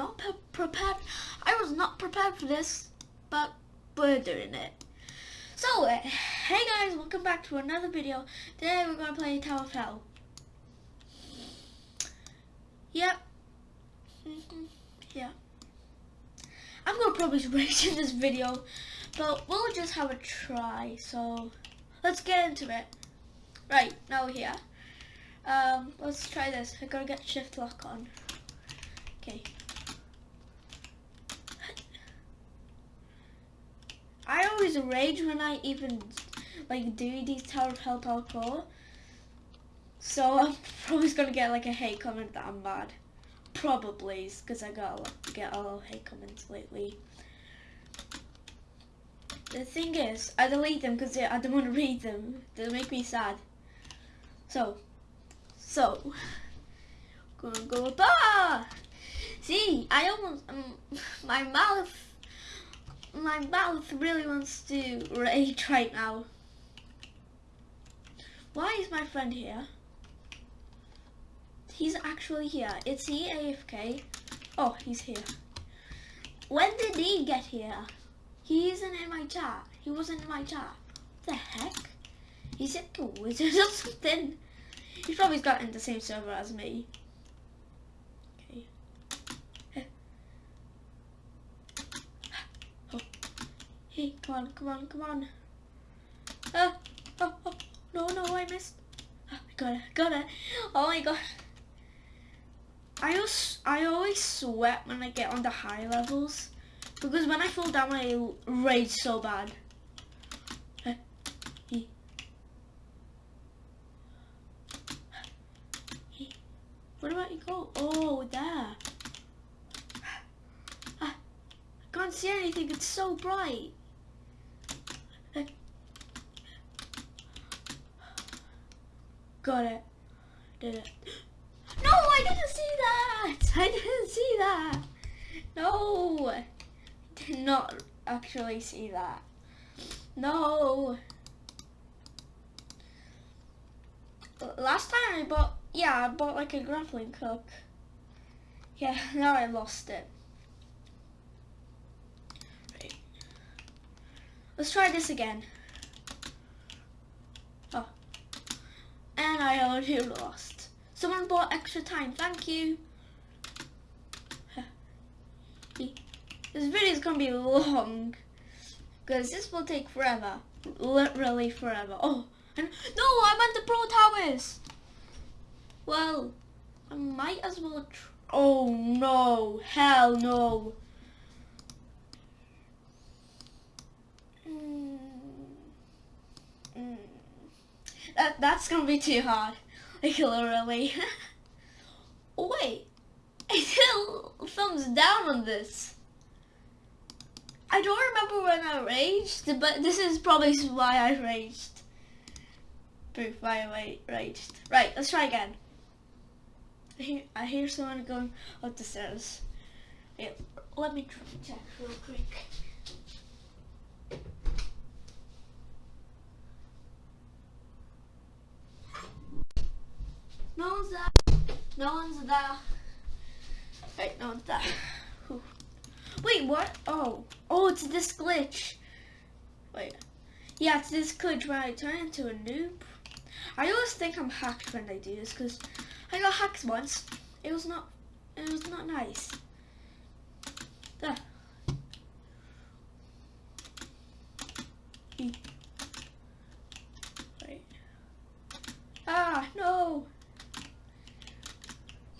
not pre prepared. I was not prepared for this, but we're doing it. So, uh, hey guys, welcome back to another video. Today we're going to play Tower of Hell. Yep. Yeah. I'm going to probably rage in this video, but we'll just have a try. So, let's get into it. Right, now we're here. Um, let's try this. I gotta get shift lock on. Okay. I always rage when I even like do these Tower of Hell parkour. So I'm probably gonna get like a hate comment that I'm bad. Probably, because I got a, get a lot of hate comments lately. The thing is, I delete them because I don't want to read them. They make me sad. So, so, gonna go bah! See, I almost, um, my mouth, my mouth really wants to rage right now. Why is my friend here? He's actually here. Is he AFK? Oh, he's here. When did he get here? He isn't in my chat. He wasn't in my chat. What the heck? He's a wizard or something. He's probably got in the same server as me. Okay. Oh. Hey, come on, come on, come on. Ah, oh, oh, no, no, I missed. Ah, oh, I got it, got it. Oh my god. I always, I always sweat when I get on the high levels. Because when I fall down, I rage so bad. Eh, Where about you go? Oh, there. Ah, I can't see anything. It's so bright. Got it. Did it. No, I didn't see that. I didn't see that. No. I did not actually see that. No. Last time I bought yeah, I bought like a grappling hook. Yeah, now I lost it. Right. Let's try this again. Oh. And I already lost. Someone bought extra time, thank you. This video is gonna be long. Because this will take forever. Literally forever. Oh, and no, I'm meant the pro towers. Well, I might as well Oh no, hell no. Mm. Mm. That, that's gonna be too hard. Like literally. wait, I still thumbs down on this. I don't remember when I raged, but this is probably why I raged. Proof why I raged. Right, let's try again. I hear, I hear someone going up the stairs. Wait, let me check real quick. No one's there. No one's there. Wait, no one's there. Wait, what? Oh. Oh, it's this glitch. Wait. Yeah, it's this glitch where I turn into a noob. I always think I'm hacked when I do this because I got hacked once. It was not it was not nice. There. Wait. Ah, no.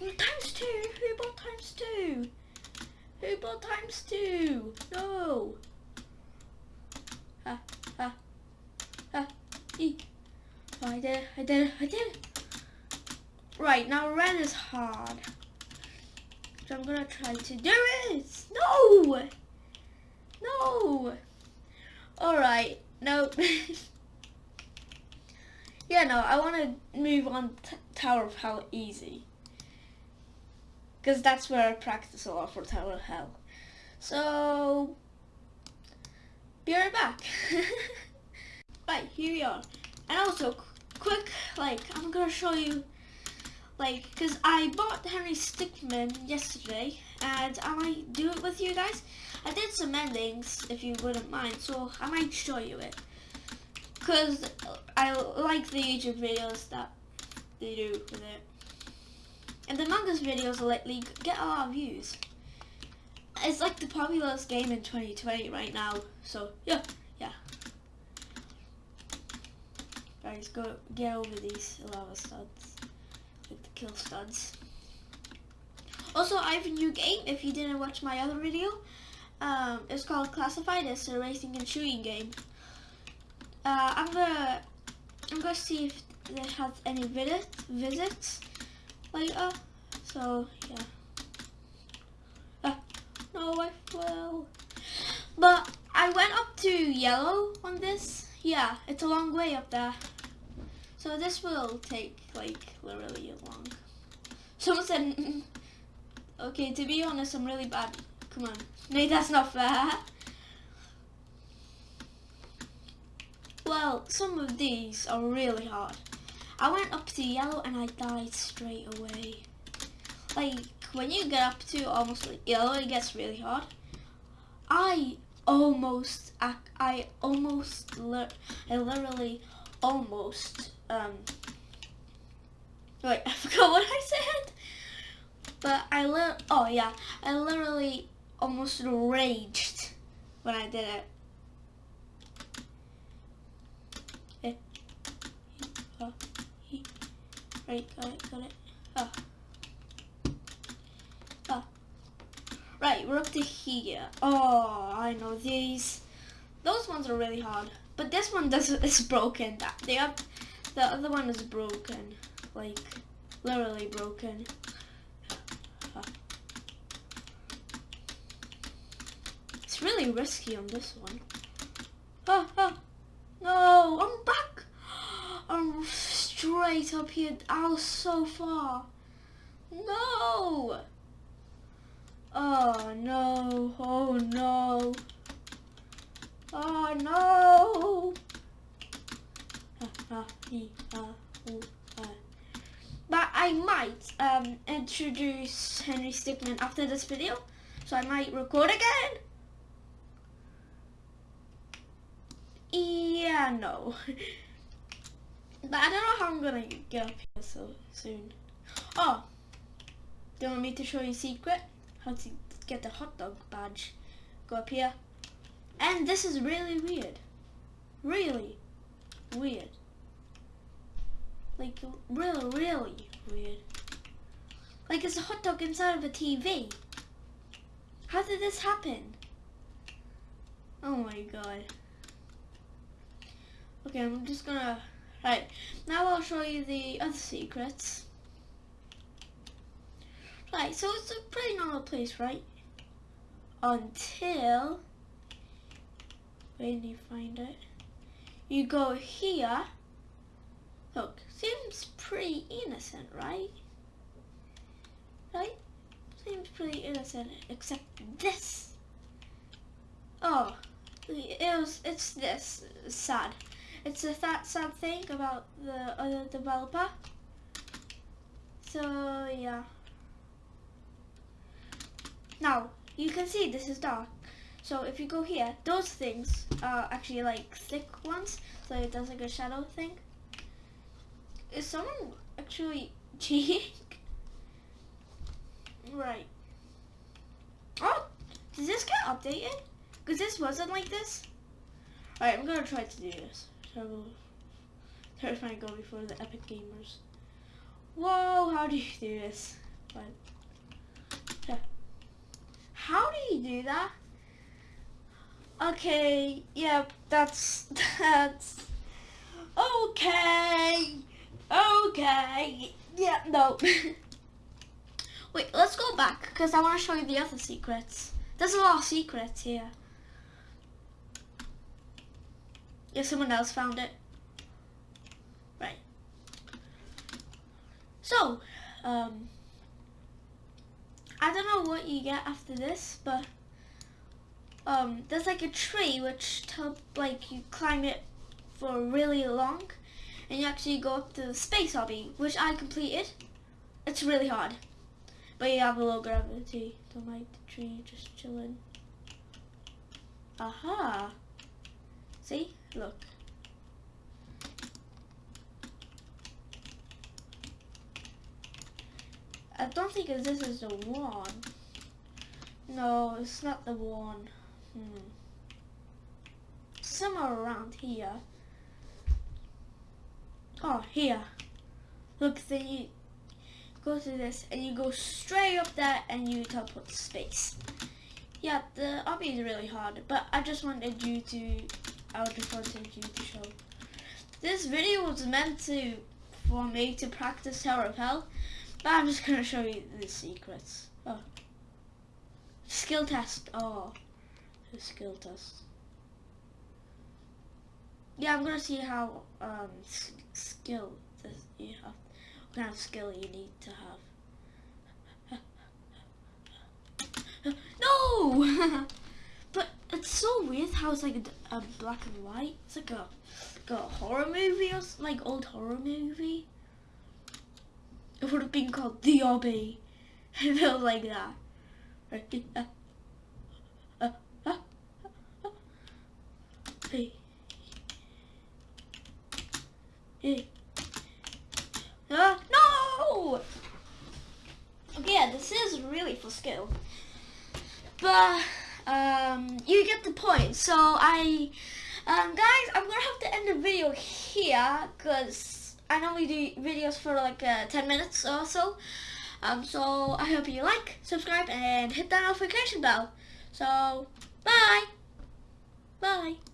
Times two. Who bought times two? Who bought times two? No. Ah, ah, ah, e. Oh, I did it, I did it, I did it. Right, now red is hard. So I'm gonna try to do it. No! No! Alright, no. yeah, no, I want to move on Tower of Hell easy. Because that's where I practice a lot for Tower of Hell. So, be right back. right, here we are. And also, quick, like, I'm gonna show you like, because I bought Henry Stickmin yesterday, and I might do it with you guys. I did some endings, if you wouldn't mind, so I might show you it. Because I like the YouTube videos that they do with it. And the Among Us videos lately get a lot of views. It's like the popularest game in 2020 right now, so yeah, yeah. Guys, go get over these lava studs, like the kill studs. Also, I have a new game. If you didn't watch my other video, um, it's called Classified. It's a racing and shooting game. Uh, I'm gonna I'm gonna see if they have any visit visits later. So yeah. Uh, no, I fell. But I went up to yellow on this. Yeah, it's a long way up there. So this will take like literally a long. Someone said Okay, to be honest, I'm really bad. Come on. No, that's not fair. Well, some of these are really hard. I went up to yellow and I died straight away. Like, when you get up to almost like yellow, it gets really hard. I almost, I, I almost, I literally almost, um, wait, I forgot what I said. But I li oh yeah, I literally almost raged when I did it. Eh. Oh. Right, got it, got it. Oh. Oh. Right, we're up to here. Oh, I know these. Those ones are really hard. But this one does is broken. The, the other one is broken. Like, literally broken. It's really risky on this one. Ah, ah. No, I'm back. I'm straight up here. I was so far. No. Oh no. Oh no. Oh no. But I might um, introduce Henry Stickmin after this video. So I might record again. Yeah, no. but I don't know how I'm gonna get up here so soon. Oh, do you want me to show you a secret? How to get the hot dog badge. Go up here. And this is really weird. Really weird. Like, really, really weird. Like, it's a hot dog inside of a TV. How did this happen? Oh my god. Okay, I'm just gonna... Right, now I'll show you the other secrets. Right, so it's a pretty normal place, right? Until... Where do you find it? You go here. Look, seems pretty innocent, right? Right? Seems pretty innocent, except this. Oh, it was, it's this, sad. It's a that something about the other developer. So yeah. Now you can see this is dark. So if you go here, those things are actually like thick ones. So it does like a shadow thing. Is someone actually cheating? right. Oh, does this get updated? Because this wasn't like this. Alright, I'm gonna try to do this. So, terrifying goal before the epic gamers. Whoa, how do you do this? But, yeah. How do you do that? Okay, yeah, that's, that's, okay, okay, yeah, no. Wait, let's go back, because I want to show you the other secrets. There's a lot of secrets here. If someone else found it. Right. So, um, I don't know what you get after this, but um, there's like a tree which help like you climb it for really long, and you actually go up to the space obby which I completed. It's really hard, But you have a low gravity. Don't like the tree just chilling. Aha. See? Look. I don't think this is the one. No, it's not the one. Hmm. Somewhere around here. Oh, here. Look, then you go to this and you go straight up there and you teleport to space. Yeah, the obby is really hard, but I just wanted you to, Wanted you to show. This video was meant to, for me to practice Tower of Hell, but I'm just gonna show you the secrets. Oh. Skill test. Oh, the skill test. Yeah, I'm gonna see how um skill this you have. What kind of skill you need to have. no! it's so weird how it's like a, black and white. It's like a, like a horror movie or like old horror movie. It would have been called The Obby. It felt like that. Uh, no! Okay, yeah, this is really for skill. But, um, you get the point. So, I, um, guys, I'm gonna have to end the video here, because I normally do videos for like uh, 10 minutes or so. Um, so I hope you like, subscribe, and hit that notification bell. So, bye! Bye!